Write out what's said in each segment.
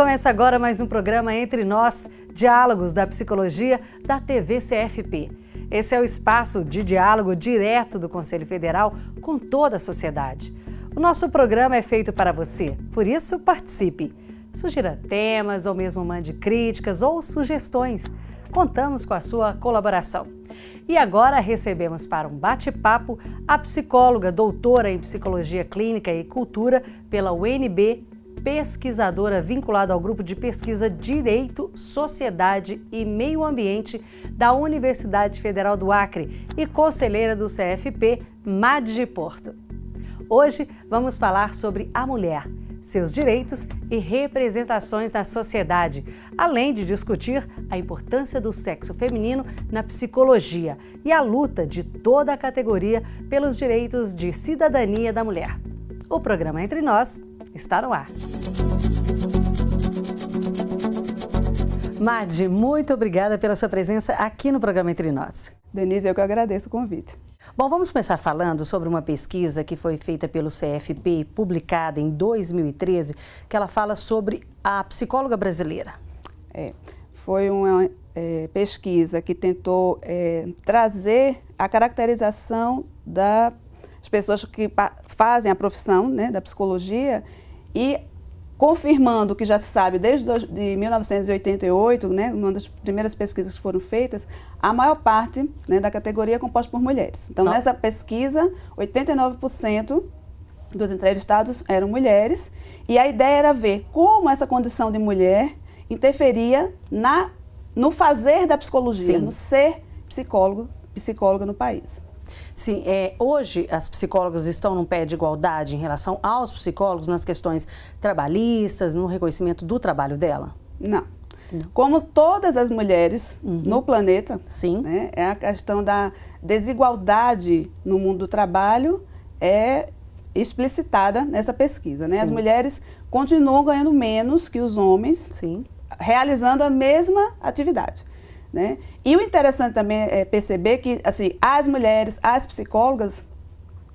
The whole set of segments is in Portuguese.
Começa agora mais um programa Entre Nós, Diálogos da Psicologia da TV CFP. Esse é o espaço de diálogo direto do Conselho Federal com toda a sociedade. O nosso programa é feito para você, por isso participe. Sugira temas ou mesmo mande críticas ou sugestões. Contamos com a sua colaboração. E agora recebemos para um bate-papo a psicóloga doutora em Psicologia Clínica e Cultura pela UNB, pesquisadora vinculada ao grupo de pesquisa Direito, Sociedade e Meio Ambiente da Universidade Federal do Acre e conselheira do CFP, MAD de Porto. Hoje vamos falar sobre a mulher, seus direitos e representações na sociedade, além de discutir a importância do sexo feminino na psicologia e a luta de toda a categoria pelos direitos de cidadania da mulher. O programa Entre Nós está no ar. Madi, muito obrigada pela sua presença aqui no programa Entre Nós. Denise, eu que agradeço o convite. Bom, vamos começar falando sobre uma pesquisa que foi feita pelo CFP, publicada em 2013, que ela fala sobre a psicóloga brasileira. É, foi uma é, pesquisa que tentou é, trazer a caracterização das pessoas que fazem a profissão né, da psicologia e confirmando o que já se sabe desde de 1988, né, uma das primeiras pesquisas que foram feitas, a maior parte né, da categoria é composta por mulheres. Então, nessa pesquisa, 89% dos entrevistados eram mulheres e a ideia era ver como essa condição de mulher interferia na, no fazer da psicologia, Sim. no ser psicólogo, psicóloga no país. Sim, é, hoje as psicólogas estão num pé de igualdade em relação aos psicólogos nas questões trabalhistas, no reconhecimento do trabalho dela? Não. Não. Como todas as mulheres uhum. no planeta, Sim. Né, é a questão da desigualdade no mundo do trabalho é explicitada nessa pesquisa. Né? As mulheres continuam ganhando menos que os homens, Sim. realizando a mesma atividade. Né? E o interessante também é perceber que assim, as mulheres, as psicólogas,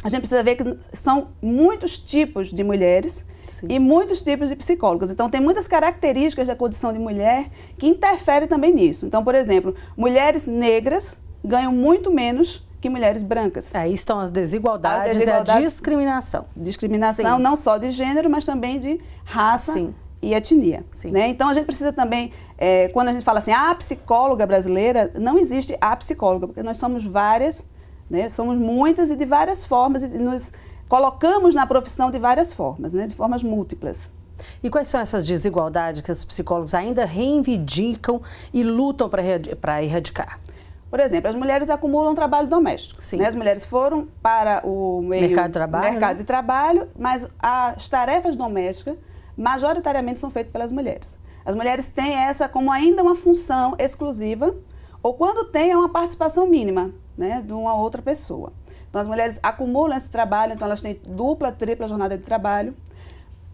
a gente precisa ver que são muitos tipos de mulheres Sim. e muitos tipos de psicólogas. Então, tem muitas características da condição de mulher que interferem também nisso. Então, por exemplo, mulheres negras ganham muito menos que mulheres brancas. Aí estão as desigualdades, as desigualdades e a discriminação. Discriminação Sim. não só de gênero, mas também de raça Sim e etnia. Né? Então a gente precisa também, é, quando a gente fala assim, a psicóloga brasileira, não existe a psicóloga, porque nós somos várias, né? somos muitas e de várias formas, e nos colocamos na profissão de várias formas, né? de formas múltiplas. E quais são essas desigualdades que os psicólogos ainda reivindicam e lutam para erradicar? Por exemplo, as mulheres acumulam trabalho doméstico. Né? As mulheres foram para o meio, mercado de trabalho, mercado né? de trabalho mas as tarefas domésticas majoritariamente são feitos pelas mulheres. As mulheres têm essa como ainda uma função exclusiva, ou quando tem é uma participação mínima né, de uma outra pessoa. Então as mulheres acumulam esse trabalho, então elas têm dupla, tripla jornada de trabalho.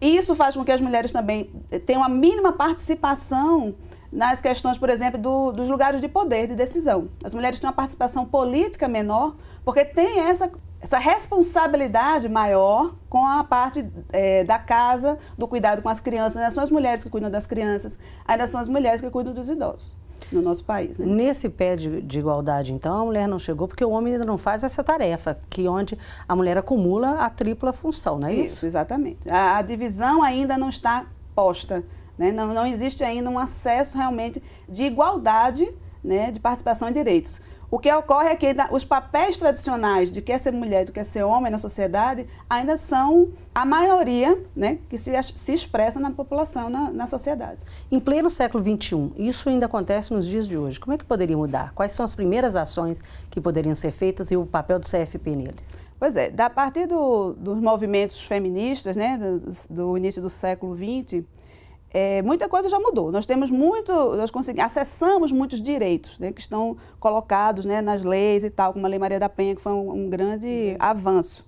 E isso faz com que as mulheres também tenham a mínima participação nas questões, por exemplo, do, dos lugares de poder, de decisão. As mulheres têm uma participação política menor, porque tem essa essa responsabilidade maior com a parte é, da casa, do cuidado com as crianças. Ainda são as mulheres que cuidam das crianças, ainda são as mulheres que cuidam dos idosos no nosso país. Né? Nesse pé de, de, igualdade, então, a mulher não chegou porque o homem ainda não faz essa tarefa, que onde a mulher acumula a tripla função, não é isso? Isso, exatamente. A, a divisão ainda não está posta, né? não, não existe ainda um acesso realmente de igualdade né, de participação em direitos. O que ocorre é que os papéis tradicionais de quer ser mulher e do que ser homem na sociedade ainda são a maioria né, que se, se expressa na população, na, na sociedade. Em pleno século XXI, isso ainda acontece nos dias de hoje. Como é que poderia mudar? Quais são as primeiras ações que poderiam ser feitas e o papel do CFP neles? Pois é, a partir do, dos movimentos feministas, né, do, do início do século XX, é, muita coisa já mudou. Nós temos muito, nós conseguimos, acessamos muitos direitos né, que estão colocados né, nas leis e tal, como a Lei Maria da Penha, que foi um, um grande avanço.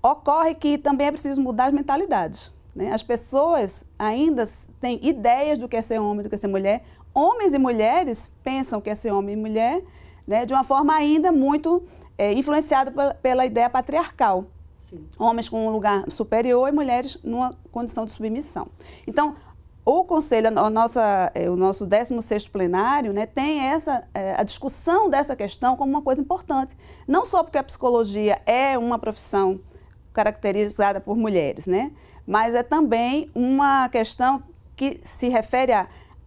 Ocorre que também é preciso mudar as mentalidades. Né? As pessoas ainda têm ideias do que é ser homem, do que é ser mulher. Homens e mulheres pensam que é ser homem e mulher né, de uma forma ainda muito é, influenciada pela, pela ideia patriarcal. Sim. Homens com um lugar superior e mulheres numa condição de submissão. Então, o Conselho, a nossa, é, o nosso 16º plenário, né, tem essa, é, a discussão dessa questão como uma coisa importante. Não só porque a psicologia é uma profissão caracterizada por mulheres, né, mas é também uma questão que se refere a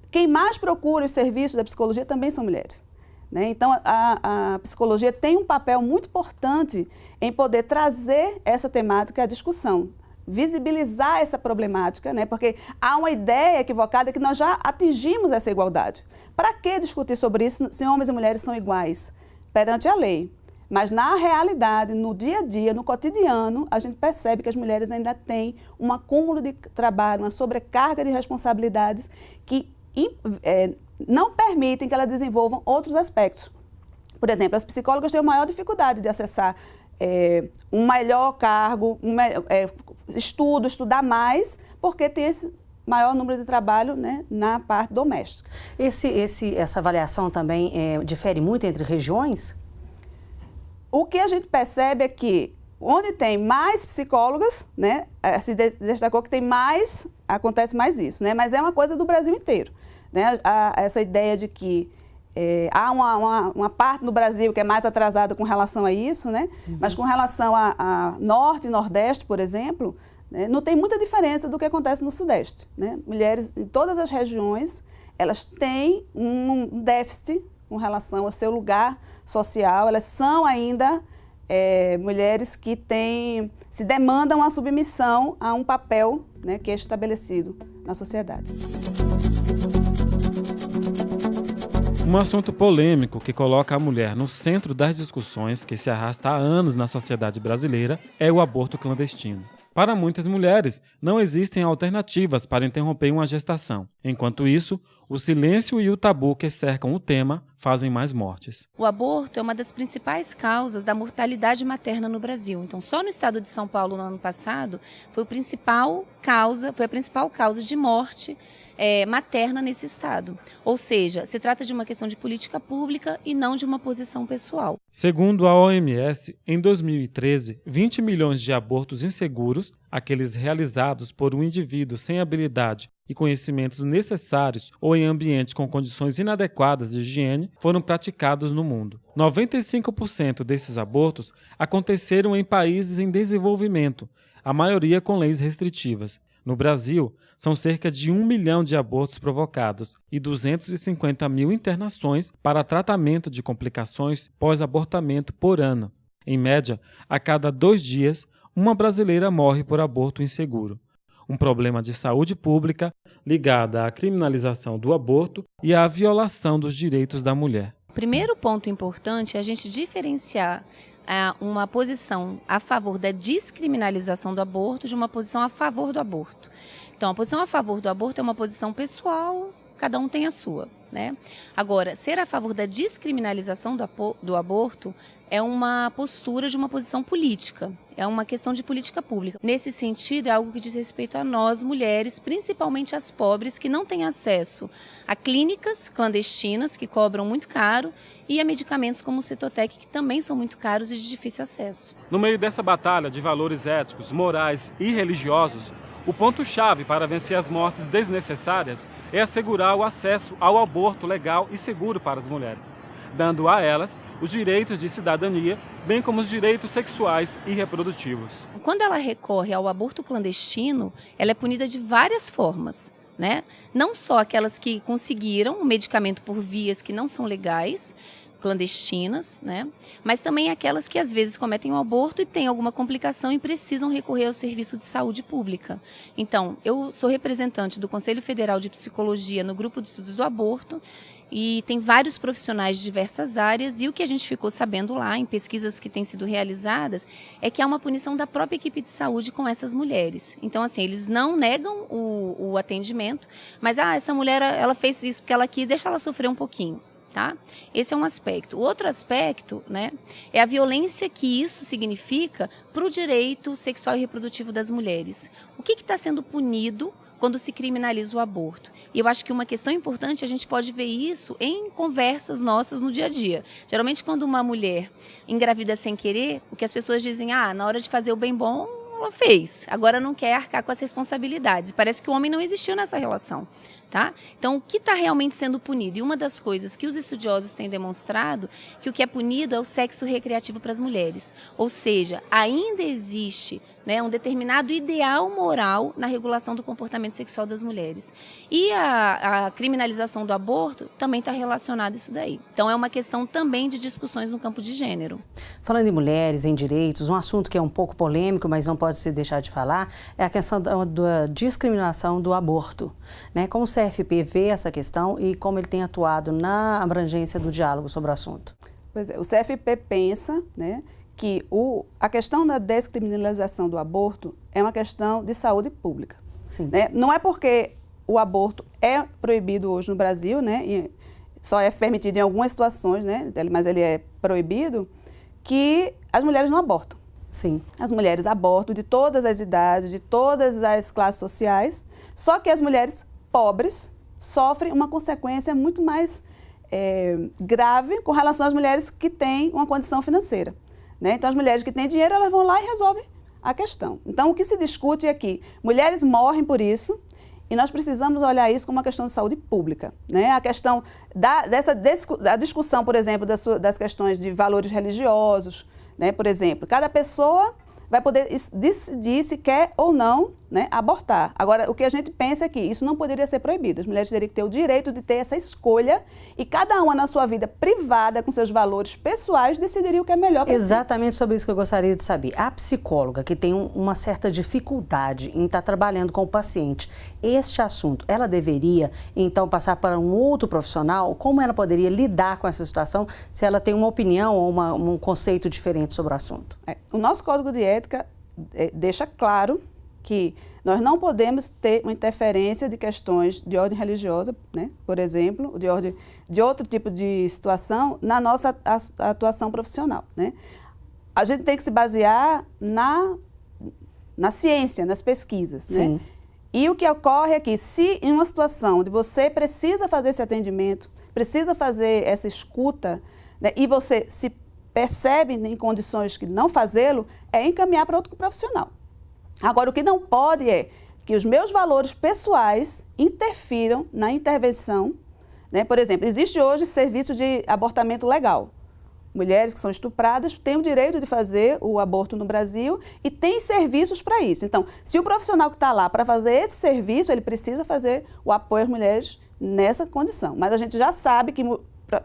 quem mais procura os serviços da psicologia também são mulheres. Né? Então, a, a, psicologia tem um papel muito importante em poder trazer essa temática à discussão, visibilizar essa problemática, né? porque há uma ideia equivocada que nós já atingimos essa igualdade. Para que discutir sobre isso se homens e mulheres são iguais perante a lei? Mas na realidade, no dia a dia, no cotidiano, a gente percebe que as mulheres ainda têm um acúmulo de trabalho, uma sobrecarga de responsabilidades que é, não permitem que elas desenvolvam outros aspectos. Por exemplo, as psicólogas têm a maior dificuldade de acessar é, um melhor cargo, um, é, estudo, estudar mais, porque tem esse maior número de trabalho né, na parte doméstica. Esse, esse, essa avaliação também é, difere muito entre regiões? O que a gente percebe é que onde tem mais psicólogas, né, é, se destacou que tem mais, acontece mais isso, né, mas é uma coisa do Brasil inteiro. Né? A, essa ideia de que é, há uma, uma, uma, parte no Brasil que é mais atrasada com relação a isso, né? Uhum. mas com relação a, a, Norte e Nordeste, por exemplo, né? não tem muita diferença do que acontece no Sudeste. Né? Mulheres em todas as regiões, elas têm um déficit com relação ao seu lugar social, elas são ainda é, mulheres que têm, se demandam a submissão a um papel né, que é estabelecido na sociedade. Um assunto polêmico que coloca a mulher no centro das discussões que se arrasta há anos na sociedade brasileira é o aborto clandestino. Para muitas mulheres, não existem alternativas para interromper uma gestação. Enquanto isso, o silêncio e o tabu que cercam o tema fazem mais mortes. O aborto é uma das principais causas da mortalidade materna no Brasil. Então, só no estado de São Paulo no ano passado foi principal causa, foi a principal causa de morte é, materna nesse Estado. Ou seja, se trata de uma questão de política pública e não de uma posição pessoal. Segundo a OMS, em 2013, 20 milhões de abortos inseguros, aqueles realizados por um indivíduo sem habilidade e conhecimentos necessários ou em ambiente com condições inadequadas de higiene, foram praticados no mundo. 95% desses abortos aconteceram em países em desenvolvimento, a maioria com leis restritivas. No Brasil, são cerca de um milhão de abortos provocados e 250 mil internações para tratamento de complicações pós-abortamento por ano. Em média, a cada dois dias, uma brasileira morre por aborto inseguro. Um problema de saúde pública ligado à criminalização do aborto e à violação dos direitos da mulher. Primeiro ponto importante é a gente diferenciar uma posição a favor da descriminalização do aborto de uma posição a favor do aborto. Então, a posição a favor do aborto é uma posição pessoal, cada um tem a sua. Né? Agora, ser a favor da descriminalização do, do, aborto é uma postura de uma posição política, é uma questão de política pública. Nesse sentido, é algo que diz respeito a nós, mulheres, principalmente as pobres, que não têm acesso a clínicas clandestinas, que cobram muito caro, e a medicamentos como o Citotec, que também são muito caros e de difícil acesso. No meio dessa batalha de valores éticos, morais e religiosos, o ponto-chave para vencer as mortes desnecessárias é assegurar o acesso ao aborto legal e seguro para as mulheres, dando a elas os direitos de cidadania, bem como os direitos sexuais e reprodutivos. Quando ela recorre ao aborto clandestino, ela é punida de várias formas. Né? Não só aquelas que conseguiram o medicamento por vias que não são legais, clandestinas, né? mas também aquelas que às vezes cometem um aborto e têm alguma complicação e precisam recorrer ao serviço de saúde pública. Então, eu sou representante do Conselho Federal de Psicologia no grupo de estudos do aborto e tem vários profissionais de diversas áreas e o que a gente ficou sabendo lá em pesquisas que têm sido realizadas é que há uma punição da própria equipe de saúde com essas mulheres. Então, assim, eles não negam o, o atendimento, mas, ah, essa mulher, ela fez isso porque ela quis, deixa ela sofrer um pouquinho. Tá? Esse é um aspecto. O outro aspecto né, é a violência que isso significa para o direito sexual e reprodutivo das mulheres. O que está sendo punido quando se criminaliza o aborto. E eu acho que uma questão importante, a gente pode ver isso em conversas nossas no dia a dia. Geralmente, quando uma mulher engravida sem querer, o que as pessoas dizem, ah, na hora de fazer o bem bom, ela fez. Agora não quer arcar com as responsabilidades. Parece que o homem não existiu nessa relação. Tá? Então, o que está realmente sendo punido? E uma das coisas que os estudiosos têm demonstrado que o que é punido é o sexo recreativo para as mulheres. Ou seja, ainda existe né, um determinado ideal moral na regulação do comportamento sexual das mulheres. E a, a criminalização do aborto também está relacionado a isso daí. Então, é uma questão também de discussões no campo de gênero. Falando em mulheres, em direitos, um assunto que é um pouco polêmico, mas não pode se deixar de falar, é a questão da, da discriminação do aborto. Né? Como o CFP vê essa questão e como ele tem atuado na abrangência do diálogo sobre o assunto? Pois é, o CFP pensa né, que o, a questão da descriminalização do aborto é uma questão de saúde pública. Né? Não é porque o aborto é proibido hoje no Brasil, né, e só é permitido em algumas situações, né, mas ele é proibido, que as mulheres não abortam. Sim. As mulheres abortam de todas as idades, de todas as classes sociais, só que as mulheres pobres sofrem uma consequência muito mais é, grave com relação às mulheres que têm uma condição financeira. Né? Então, as mulheres que têm dinheiro, elas vão lá e resolvem a questão. Então, o que se discute é que mulheres morrem por isso e nós precisamos olhar isso como uma questão de saúde pública. Né? A questão da, dessa da discussão, por exemplo, das, das questões de valores religiosos, né? por exemplo, cada pessoa vai poder decidir se quer ou não né, abortar. Agora, o que a gente pensa é que isso não poderia ser proibido. As mulheres teriam que ter o direito de ter essa escolha e cada uma na sua vida privada, com seus valores pessoais, decidiria o que é melhor para Exatamente si. sobre isso que eu gostaria de saber. A psicóloga que tem um, uma certa dificuldade em estar trabalhando com o paciente, este assunto, ela deveria então passar para um outro profissional? Como ela poderia lidar com essa situação se ela tem uma opinião ou uma, um conceito diferente sobre o assunto? É, o nosso código de ética é, deixa claro que nós não podemos ter uma interferência de questões de ordem religiosa, né, por exemplo, de, ordem, de outro tipo de situação na nossa atuação profissional. Né. A gente tem que se basear na, na ciência, nas pesquisas. Né. Sim. Né. E o que ocorre é que se em uma situação onde você precisa fazer esse atendimento, precisa fazer essa escuta, né, e você se percebe em condições que não fazê-lo, é encaminhar para outro profissional. Agora, o que não pode é que os meus valores pessoais interfiram na intervenção. Né? Por exemplo, existe hoje serviço de abortamento legal. Mulheres que são estupradas têm o direito de fazer o aborto no Brasil e tem serviços para isso. Então, se o profissional que está lá para fazer esse serviço, ele precisa fazer o apoio às mulheres nessa condição. Mas a gente já sabe que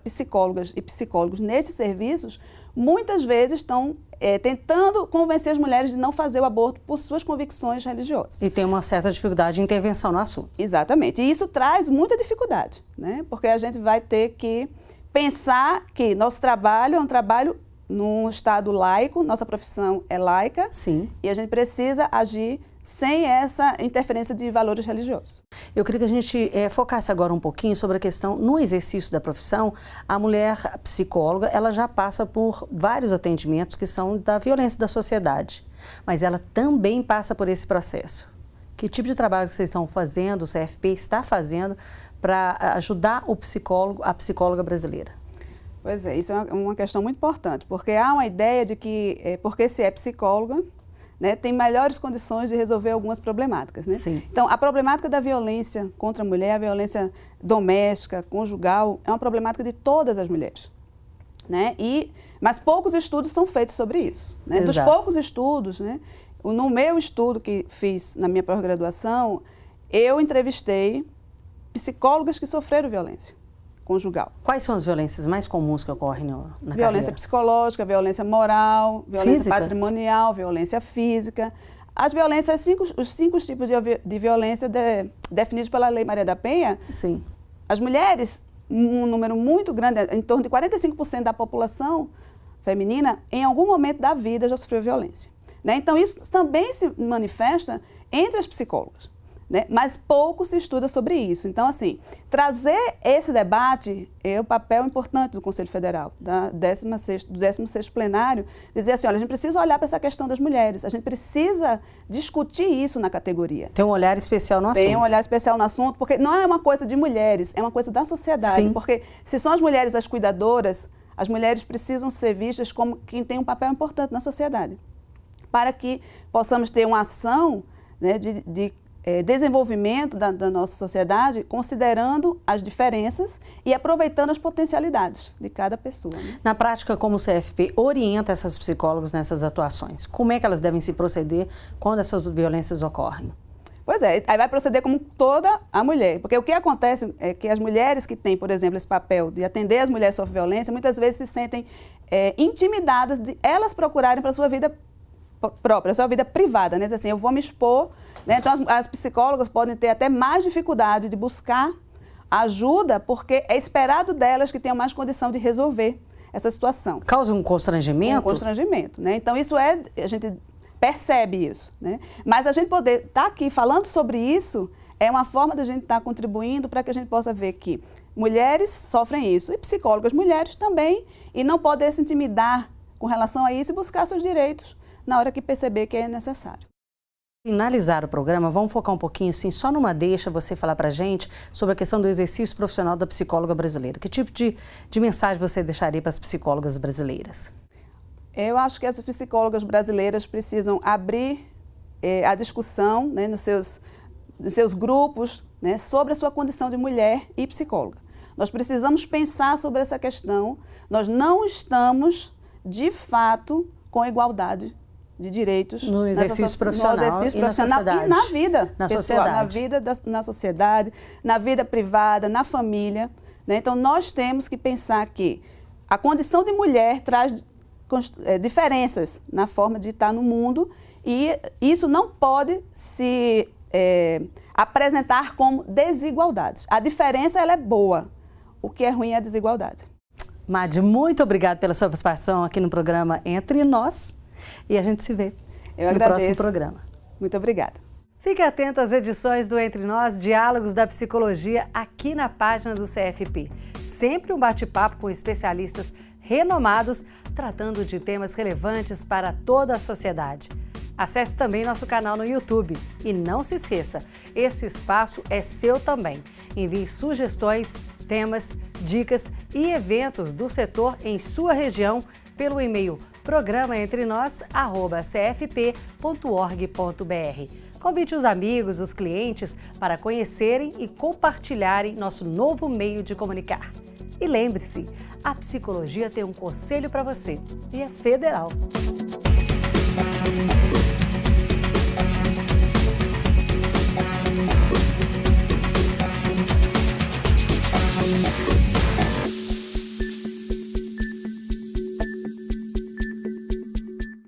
psicólogas e psicólogos nesses serviços muitas vezes estão é, tentando convencer as mulheres de não fazer o aborto por suas convicções religiosas. E tem uma certa dificuldade de intervenção no assunto. Exatamente. E isso traz muita dificuldade, né? porque a gente vai ter que pensar que nosso trabalho é um trabalho num estado laico, nossa profissão é laica. Sim. E a gente precisa agir sem essa interferência de valores religiosos. Eu queria que a gente é, focasse agora um pouquinho sobre a questão, no exercício da profissão, a mulher psicóloga, ela já passa por vários atendimentos que são da violência da sociedade, mas ela também passa por esse processo. Que tipo de trabalho vocês estão fazendo, o CFP está fazendo, para ajudar o psicólogo, a psicóloga brasileira? Pois é, isso é uma questão muito importante, porque há uma ideia de que, é, porque se é psicóloga, né, tem melhores condições de resolver algumas problemáticas. Né? Então, a problemática da violência contra a mulher, a violência doméstica, conjugal, é uma problemática de todas as mulheres. Né? E, mas poucos estudos são feitos sobre isso. Né? Dos poucos estudos, né, no meu estudo que fiz na minha pós-graduação, eu entrevistei psicólogas que sofreram violência conjugal. Quais são as violências mais comuns que ocorrem no, na Violência carreira? psicológica, violência moral, violência física? patrimonial, violência física. As violências, cinco, os cinco tipos de, de violência de, definidos pela Lei Maria da Penha. Sim. As mulheres, um número muito grande, em torno de 45% da população feminina, em algum momento da vida já sofreu violência. Né? Então, isso também se manifesta entre as psicólogas né? mas pouco se estuda sobre isso. Então, assim, trazer esse debate é o papel importante do Conselho Federal, da 16, do 16º plenário, dizer assim, olha, a gente precisa olhar para essa questão das mulheres, a gente precisa discutir isso na categoria. Tem um olhar especial no assunto. Tem um olhar especial no assunto, porque não é uma coisa de mulheres, é uma coisa da sociedade. Sim. Porque se são as mulheres as cuidadoras, as mulheres precisam ser vistas como quem tem um papel importante na sociedade. para que possamos ter uma ação né, de, de é, desenvolvimento da, da, nossa sociedade, considerando as diferenças e aproveitando as potencialidades de cada pessoa. Né? Na prática, como o CFP orienta essas psicólogas nessas atuações? Como é que elas devem se proceder quando essas violências ocorrem? Pois é, aí vai proceder como toda a mulher. Porque o que acontece é que as mulheres que têm, por exemplo, esse papel de atender as mulheres sob violência, muitas vezes se sentem é, intimidadas de elas procurarem para a sua vida própria, a sua vida privada, né? Assim, eu vou me expor, né? Então as, as psicólogas podem ter até mais dificuldade de buscar ajuda, porque é esperado delas que tenham mais condição de resolver essa situação. Causa um constrangimento? Um constrangimento, né? Então isso é, a gente percebe isso, né? Mas a gente poder estar tá aqui falando sobre isso é uma forma da gente estar tá contribuindo para que a gente possa ver que mulheres sofrem isso e psicólogas mulheres também e não poder se intimidar com relação a isso e buscar seus direitos na hora que perceber que é necessário. Finalizar o programa, vamos focar um pouquinho, assim, só numa deixa você falar para gente sobre a questão do exercício profissional da psicóloga brasileira. Que tipo de, de mensagem você deixaria para as psicólogas brasileiras? Eu acho que as psicólogas brasileiras precisam abrir eh, a discussão né, nos, seus, nos seus grupos né, sobre a sua condição de mulher e psicóloga. Nós precisamos pensar sobre essa questão. Nós não estamos, de fato, com igualdade de direitos no exercício so profissional, no exercício e, profissional na e na vida na pessoal, sociedade. na vida da, na sociedade, na vida privada, na família. Né? Então nós temos que pensar que a condição de mulher traz é, diferenças na forma de estar no mundo e isso não pode se é, apresentar como desigualdades. A diferença ela é boa, o que é ruim é a desigualdade. Mad, muito obrigada pela sua participação aqui no programa Entre Nós. E a gente se vê Eu no agradeço. próximo programa. Muito obrigada. Fique atento às edições do Entre Nós, Diálogos da Psicologia, aqui na página do CFP. Sempre um bate-papo com especialistas renomados, tratando de temas relevantes para toda a sociedade. Acesse também nosso canal no YouTube. E não se esqueça, esse espaço é seu também. Envie sugestões, temas, dicas e eventos do setor em sua região pelo e-mail programaentrenós.cfp.org.br. Convide os amigos, os clientes para conhecerem e compartilharem nosso novo meio de comunicar. E lembre-se, a psicologia tem um conselho para você e é federal.